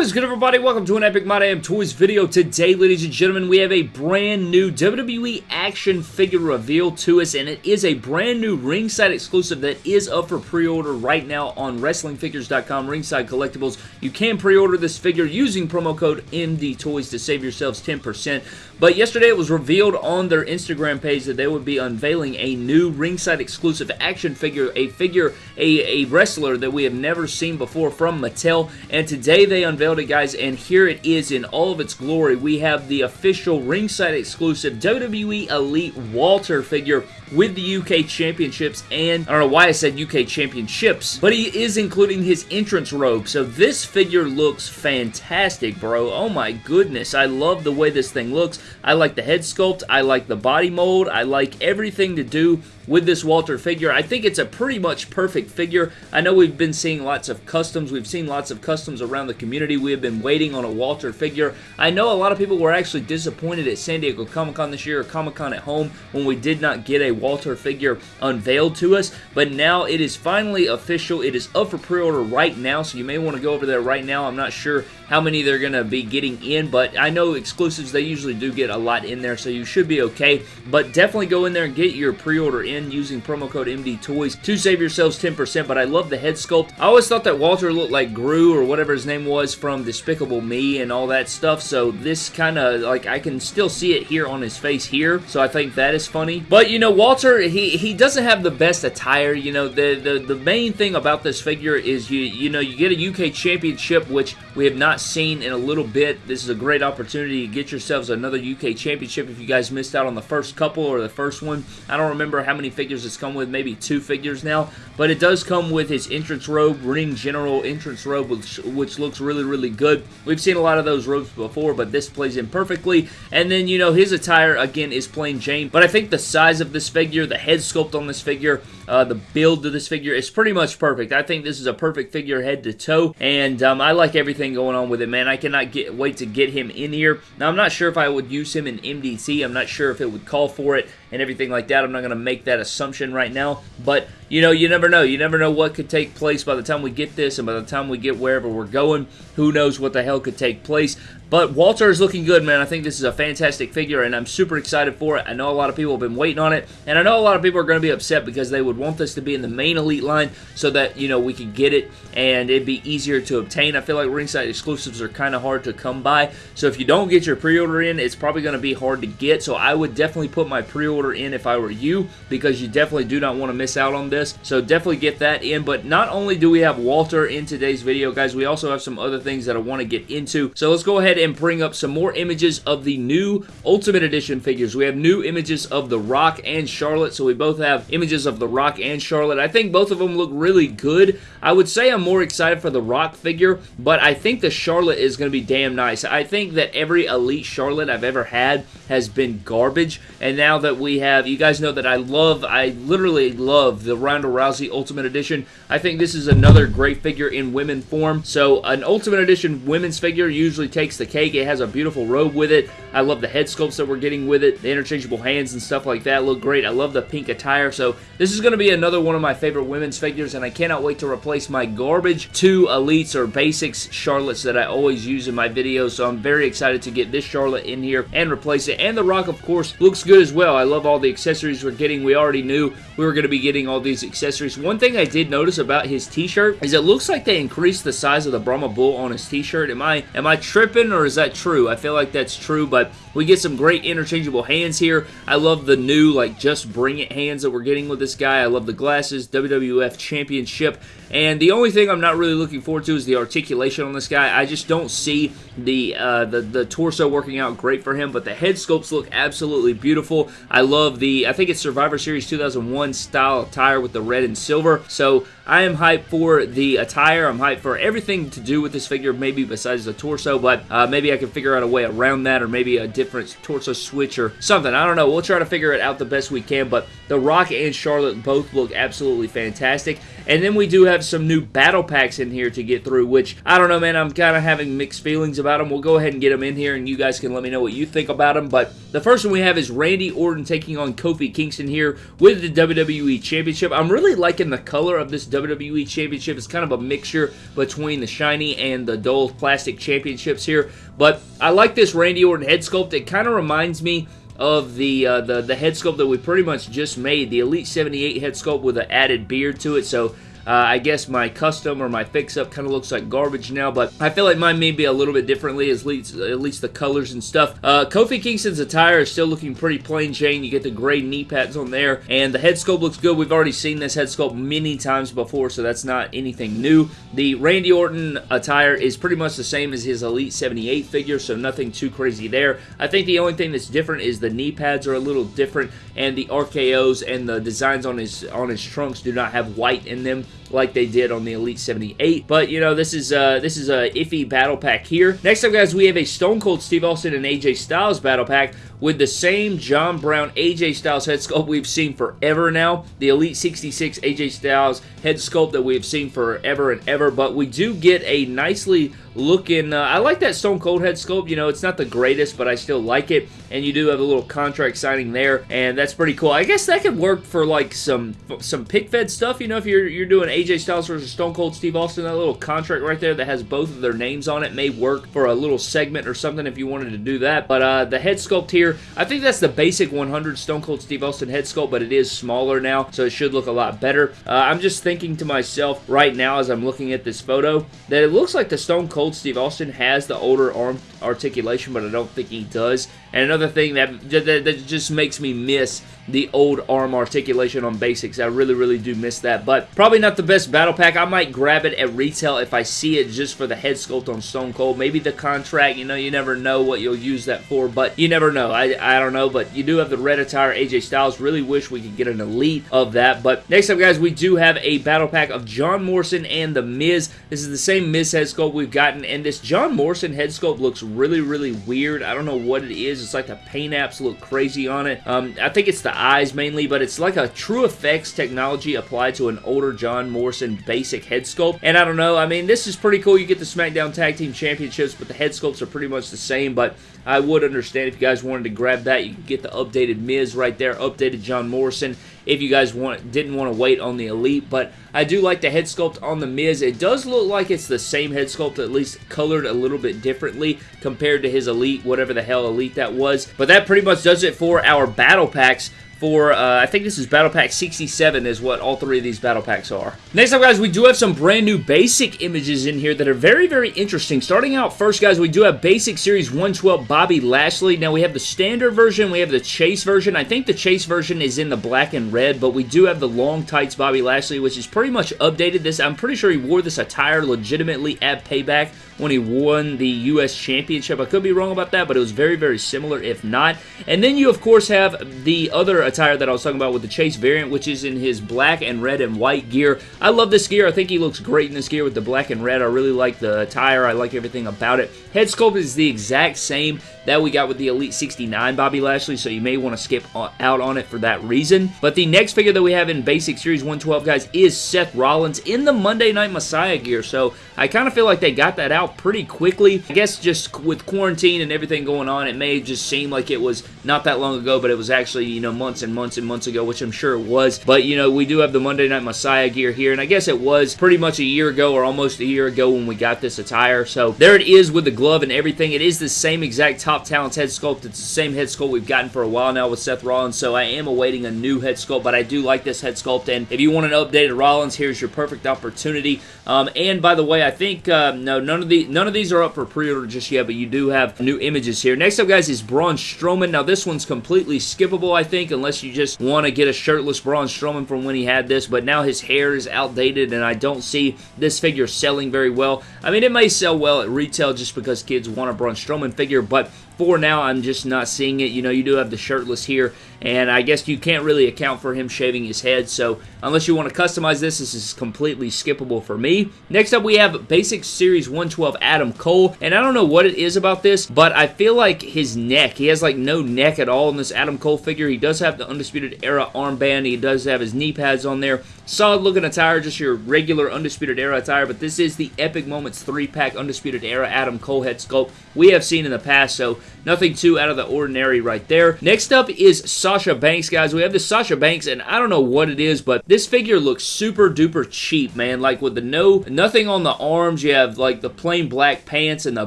What is good everybody? Welcome to an Epic My Damn Toys video. Today, ladies and gentlemen, we have a brand new WWE action figure reveal to us, and it is a brand new ringside exclusive that is up for pre-order right now on WrestlingFigures.com, Ringside Collectibles. You can pre-order this figure using promo code MD Toys to save yourselves 10%. But yesterday it was revealed on their Instagram page that they would be unveiling a new ringside exclusive action figure, a figure, a, a wrestler that we have never seen before from Mattel. And today they unveiled it, guys, and here it is in all of its glory. We have the official ringside exclusive WWE Elite Walter figure with the UK Championships and, I don't know why I said UK Championships, but he is including his entrance robe. So this figure looks fantastic, bro. Oh my goodness. I love the way this thing looks. I like the head sculpt. I like the body mold. I like everything to do with this Walter figure. I think it's a pretty much perfect figure. I know we've been seeing lots of customs. We've seen lots of customs around the community. We have been waiting on a Walter figure. I know a lot of people were actually disappointed at San Diego Comic-Con this year or Comic-Con at home when we did not get a Walter figure unveiled to us, but now it is finally official. It is up for pre-order right now, so you may want to go over there right now. I'm not sure how many they're going to be getting in, but I know exclusives, they usually do get a lot in there, so you should be okay, but definitely go in there and get your pre-order in using promo code MD Toys to save yourselves 10%, but I love the head sculpt. I always thought that Walter looked like Gru or whatever his name was from Despicable Me and all that stuff, so this kind of, like, I can still see it here on his face here, so I think that is funny. But, you know, Walter, he, he doesn't have the best attire, you know, the, the, the main thing about this figure is you, you know, you get a UK Championship, which we have not seen in a little bit. This is a great opportunity to get yourselves another UK Championship if you guys missed out on the first couple or the first one. I don't remember how many figures it's come with, maybe two figures now, but it does come with his entrance robe, Ring General entrance robe, which, which looks really, really good. We've seen a lot of those robes before, but this plays in perfectly. And then, you know, his attire, again, is plain Jane, but I think the size of this figure, the head sculpt on this figure, uh, the build of this figure is pretty much perfect. I think this is a perfect figure head to toe, and um, I like everything going on with it, man. I cannot get wait to get him in here. Now, I'm not sure if I would use him in MDT. I'm not sure if it would call for it and everything like that. I'm not going to make that assumption right now, but you know, you never know. You never know what could take place by the time we get this and by the time we get wherever we're going. Who knows what the hell could take place. But Walter is looking good, man. I think this is a fantastic figure, and I'm super excited for it. I know a lot of people have been waiting on it, and I know a lot of people are going to be upset because they would want this to be in the main Elite line so that, you know, we could get it and it'd be easier to obtain. I feel like ringside exclusives are kind of hard to come by, so if you don't get your pre-order in, it's probably going to be hard to get, so I would definitely put my pre-order in if I were you because you definitely do not want to miss out on this, so definitely get that in, but not only do we have Walter in today's video, guys, we also have some other things that I want to get into, so let's go ahead and bring up some more images of the new Ultimate Edition figures. We have new images of The Rock and Charlotte, so we both have images of The Rock and Charlotte. I think both of them look really good. I would say I'm more excited for the Rock figure, but I think the Charlotte is going to be damn nice. I think that every Elite Charlotte I've ever had has been garbage, and now that we have, you guys know that I love, I literally love the Ronda Rousey Ultimate Edition. I think this is another great figure in women form, so an Ultimate Edition women's figure usually takes the cake. It has a beautiful robe with it. I love the head sculpts that we're getting with it. The interchangeable hands and stuff like that look great. I love the pink attire, so this is going to be another one of my favorite women's figures, and I cannot wait to replace my garbage two Elites or Basics Charlottes that I always use in my videos, so I'm very excited to get this Charlotte in here and replace it. And The Rock, of course, looks good as well. I love all the accessories we're getting. We already knew we were going to be getting all these accessories. One thing I did notice about his t-shirt is it looks like they increased the size of the Brahma Bull on his t-shirt. Am I, am I tripping or is that true? I feel like that's true, but we get some great interchangeable hands here. I love the new, like, just bring it hands that we're getting with this guy. I love the glasses, WWF Championship, and the only thing I'm not really looking forward to is the articulation on this guy. I just don't see the, uh, the, the torso working out great for him, but the head sculpts look absolutely beautiful. I love the, I think it's Survivor Series 2001 style attire with the red and silver, so I am hyped for the attire. I'm hyped for everything to do with this figure, maybe besides the torso, but uh, maybe I can figure out a way around that, or maybe a different torso switch or something. I don't know. We'll try to figure it out the best we can, but The Rock and Charlotte both look absolutely fantastic. And then we do have some new battle packs in here to get through, which, I don't know, man, I'm kind of having mixed feelings about them. We'll go ahead and get them in here, and you guys can let me know what you think about them. But the first one we have is Randy Orton taking on Kofi Kingston here with the WWE Championship. I'm really liking the color of this WWE Championship. It's kind of a mixture between the shiny and the dull plastic championships here. But I like this Randy Orton head sculpt. It kind of reminds me of the, uh, the the head sculpt that we pretty much just made, the Elite 78 head sculpt with an added beard to it. So uh, I guess my custom or my fix-up kind of looks like garbage now, but I feel like mine may be a little bit differently, at least, at least the colors and stuff. Uh, Kofi Kingston's attire is still looking pretty plain Jane. You get the gray knee pads on there, and the head sculpt looks good. We've already seen this head sculpt many times before, so that's not anything new. The Randy Orton attire is pretty much the same as his Elite 78 figure, so nothing too crazy there. I think the only thing that's different is the knee pads are a little different, and the RKOs and the designs on his on his trunks do not have white in them like they did on the Elite 78. But, you know, this is uh, this is a iffy battle pack here. Next up, guys, we have a Stone Cold Steve Austin and AJ Styles battle pack with the same John Brown AJ Styles head sculpt we've seen forever now. The Elite 66 AJ Styles head sculpt that we've seen forever and ever. But we do get a nicely looking, uh, I like that Stone Cold head sculpt. You know, it's not the greatest, but I still like it. And you do have a little contract signing there, and that's pretty cool. I guess that could work for like some some pic fed stuff. You know, if you're you're doing AJ Styles versus Stone Cold Steve Austin, that little contract right there that has both of their names on it may work for a little segment or something if you wanted to do that. But uh, the head sculpt here, I think that's the basic 100 Stone Cold Steve Austin head sculpt, but it is smaller now, so it should look a lot better. Uh, I'm just thinking to myself right now as I'm looking at this photo that it looks like the Stone Cold Steve Austin has the older arm articulation, but I don't think he does. And another thing that, that, that just makes me miss the old arm articulation on basics. I really, really do miss that. But probably not the best battle pack. I might grab it at retail if I see it just for the head sculpt on Stone Cold. Maybe the contract, you know, you never know what you'll use that for, but you never know. I, I don't know, but you do have the red attire AJ Styles. Really wish we could get an elite of that. But next up, guys, we do have a battle pack of John Morrison and The Miz. This is the same Miz head sculpt we've gotten, and this John Morrison head sculpt looks really, really weird. I don't know what it is. It's like the paint apps look crazy on it. Um, I think it's the eyes mainly, but it's like a true effects technology applied to an older John Morrison basic head sculpt. And I don't know, I mean, this is pretty cool. You get the SmackDown Tag Team Championships, but the head sculpts are pretty much the same, but I would understand if you guys wanted to grab that. You can get the updated Miz right there, updated John Morrison if you guys want didn't want to wait on the Elite, but I do like the head sculpt on the Miz. It does look like it's the same head sculpt, at least colored a little bit differently compared to his Elite, whatever the hell Elite that was. But that pretty much does it for our battle packs for, uh, I think this is Battle Pack 67 is what all three of these Battle Packs are. Next up, guys, we do have some brand new basic images in here that are very, very interesting. Starting out first, guys, we do have Basic Series 112 Bobby Lashley. Now, we have the standard version, we have the Chase version. I think the Chase version is in the black and red, but we do have the long tights Bobby Lashley, which is pretty much updated. This I'm pretty sure he wore this attire legitimately at Payback when he won the U.S. Championship. I could be wrong about that, but it was very, very similar, if not. And then you, of course, have the other attire that I was talking about with the Chase variant, which is in his black and red and white gear. I love this gear. I think he looks great in this gear with the black and red. I really like the attire. I like everything about it. Head sculpt is the exact same that we got with the Elite 69 Bobby Lashley, so you may want to skip out on it for that reason. But the next figure that we have in Basic Series 112, guys, is Seth Rollins in the Monday Night Messiah gear, so I kind of feel like they got that out pretty quickly. I guess just with quarantine and everything going on, it may just seem like it was not that long ago, but it was actually, you know, months and months and months ago, which I'm sure it was. But, you know, we do have the Monday Night Messiah gear here, and I guess it was pretty much a year ago or almost a year ago when we got this attire. So there it is with the glove and everything. It is the same exact Top Talents head sculpt. It's the same head sculpt we've gotten for a while now with Seth Rollins, so I am awaiting a new head sculpt, but I do like this head sculpt, and if you want an updated Rollins, here's your perfect opportunity. Um, and by the way, I think, uh, no, none of, none of these are up for pre-order just yet, but you do have new images here. Next up, guys, is Braun Strowman. Now, this one's completely skippable, I think, unless you just want to get a shirtless Braun Strowman from when he had this, but now his hair is outdated, and I don't see this figure selling very well. I mean, it may sell well at retail just because kids want a Braun Strowman figure, but for now, I'm just not seeing it. You know, you do have the shirtless here, and I guess you can't really account for him shaving his head, so unless you want to customize this, this is completely skippable for me. Next up, we have Basic Series 112 Adam Cole, and I don't know what it is about this, but I feel like his neck, he has like no neck at all in this Adam Cole figure. He does have the Undisputed Era armband, he does have his knee pads on there. Solid looking attire, just your regular Undisputed Era attire, but this is the Epic Moments 3-pack Undisputed Era Adam Cole head sculpt we have seen in the past, so nothing too out of the ordinary right there. Next up is Sasha Banks, guys. We have this Sasha Banks, and I don't know what it is, but this figure looks super duper cheap, man. Like with the no, nothing on the arms. You have like the plain black pants and the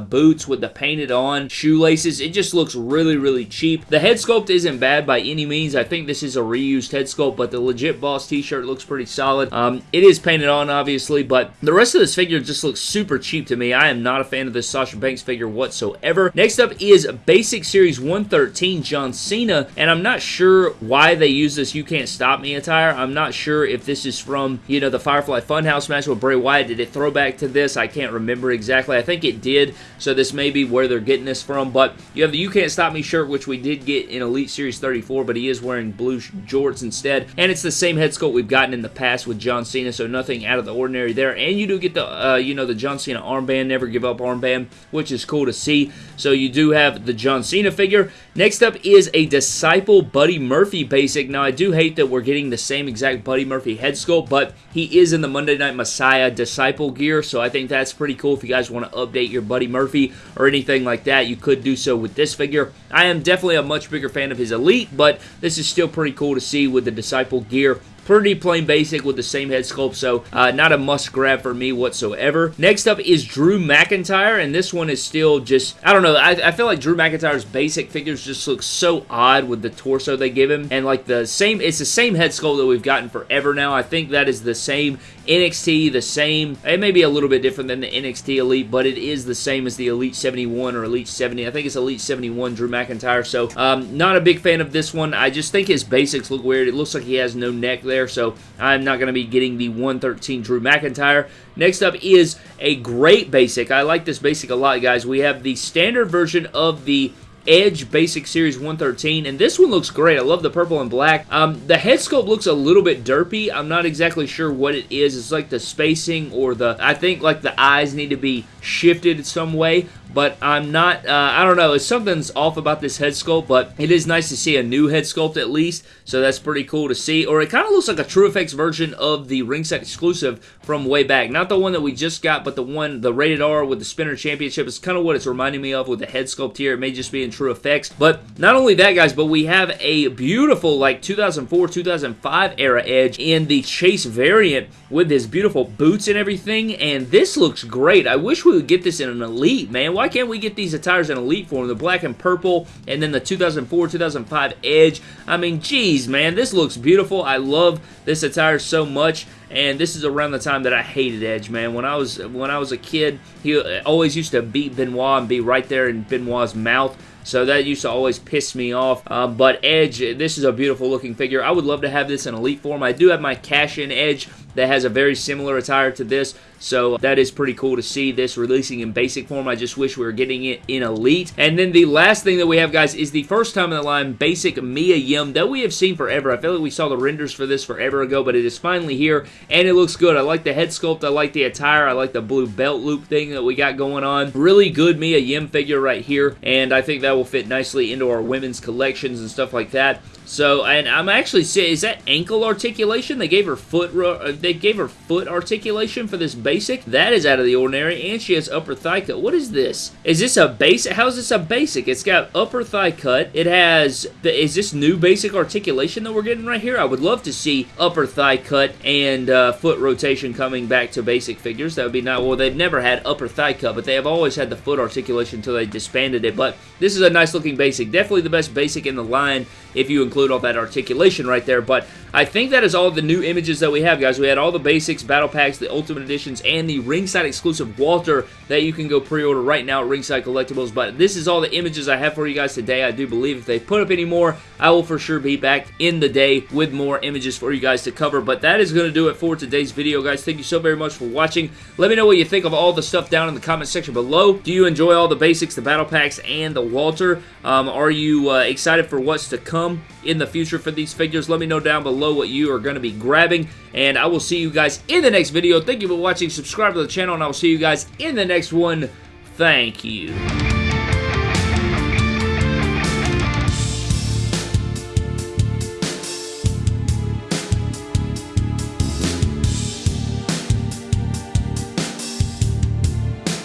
boots with the painted on shoelaces. It just looks really, really cheap. The head sculpt isn't bad by any means. I think this is a reused head sculpt, but the legit boss t-shirt looks pretty solid. Um, it is painted on, obviously, but the rest of this figure just looks super cheap to me. I am not a fan of this Sasha Banks figure whatsoever. Next up is Basic Series 113 John Cena, and I'm not sure why they use this You Can't Stop Me attire. I'm not sure if this is from, you know, the Firefly Funhouse match with Bray Wyatt. Did it throw back to this? I can't remember exactly. I think it did, so this may be where they're getting this from, but you have the You Can't Stop Me shirt, which we did get in Elite Series 34, but he is wearing blue jorts instead, and it's the same head sculpt we've gotten in the past with John Cena, so nothing out of the ordinary there, and you do get the, uh, you know, the John Cena armband, Never Give Up armband, which is cool to see, so you do have the John Cena figure. Next up is a Disciple Buddy Murphy basic. Now, I do hate that we're getting the same exact Buddy Murphy head sculpt, but he is in the Monday Night Messiah Disciple gear, so I think that's pretty cool. If you guys want to update your Buddy Murphy or anything like that, you could do so with this figure. I am definitely a much bigger fan of his Elite, but this is still pretty cool to see with the Disciple gear pretty plain basic with the same head sculpt, so uh, not a must grab for me whatsoever. Next up is Drew McIntyre, and this one is still just, I don't know, I, I feel like Drew McIntyre's basic figures just look so odd with the torso they give him, and like the same, it's the same head sculpt that we've gotten forever now. I think that is the same NXT, the same, it may be a little bit different than the NXT Elite, but it is the same as the Elite 71 or Elite 70. I think it's Elite 71 Drew McIntyre, so um, not a big fan of this one. I just think his basics look weird. It looks like he has no neck there, so I'm not going to be getting the 113 Drew McIntyre. Next up is a great basic. I like this basic a lot, guys. We have the standard version of the Edge Basic Series 113, and this one looks great. I love the purple and black. Um, the head sculpt looks a little bit derpy. I'm not exactly sure what it is. It's like the spacing or the, I think like the eyes need to be shifted some way, but I'm not, uh, I don't know, something's off about this head sculpt, but it is nice to see a new head sculpt at least, so that's pretty cool to see, or it kind of looks like a True Effects version of the ringside exclusive from way back, not the one that we just got, but the one, the rated R with the spinner championship is kind of what it's reminding me of with the head sculpt here, it may just be in True Effects, but not only that guys, but we have a beautiful like 2004-2005 era Edge in the Chase variant with his beautiful boots and everything, and this looks great, I wish we would get this in an Elite, man, why why can't we get these attires in Elite form? The black and purple, and then the 2004-2005 Edge. I mean, geez, man, this looks beautiful. I love this attire so much and this is around the time that I hated Edge, man. When I was when I was a kid, he always used to beat Benoit and be right there in Benoit's mouth. So that used to always piss me off. Um, but Edge, this is a beautiful looking figure. I would love to have this in Elite form. I do have my cash-in Edge that has a very similar attire to this. So uh, that is pretty cool to see this releasing in basic form. I just wish we were getting it in Elite. And then the last thing that we have, guys, is the first time in the line basic Mia Yim that we have seen forever. I feel like we saw the renders for this forever ago, but it is finally here, and it looks good. I like the head sculpt. I like the attire. I like the blue belt loop thing that we got going on. Really good Mia Yim figure right here, and I think that will fit nicely into our women's collections and stuff like that. So, and I'm actually is that ankle articulation? They gave her foot, uh, they gave her foot articulation for this basic. That is out of the ordinary, and she has upper thigh cut. What is this? Is this a basic? How is this a basic? It's got upper thigh cut. It has, The, is this new basic articulation that we're getting right here? I would love to see upper thigh cut and uh, foot rotation coming back to basic figures. That would be nice. Well, they've never had upper thigh cut, but they have always had the foot articulation until they disbanded it. But this is a nice looking basic. Definitely the best basic in the line if you include all that articulation right there. But I think that is all the new images that we have, guys. We had all the basics, battle packs, the ultimate editions, and the ringside exclusive Walter that you can go pre-order right now at Ringside Collectibles. But this is all the images I have for you guys today. I do believe if they put up any more, I will for sure be back in the day with more images for you guys to cover. But that is going to do it for today's video, guys. Thank you so very much for watching. Let me know what you think of all the stuff down in the comment section below. Do you enjoy all the basics, the battle packs, and the Walter? Um, are you uh, excited for what's to come in the future for these figures? Let me know down below what you are going to be grabbing, and I will see you guys in the next video. Thank you for watching. Subscribe to the channel, and I will see you guys in the next one. Thank you.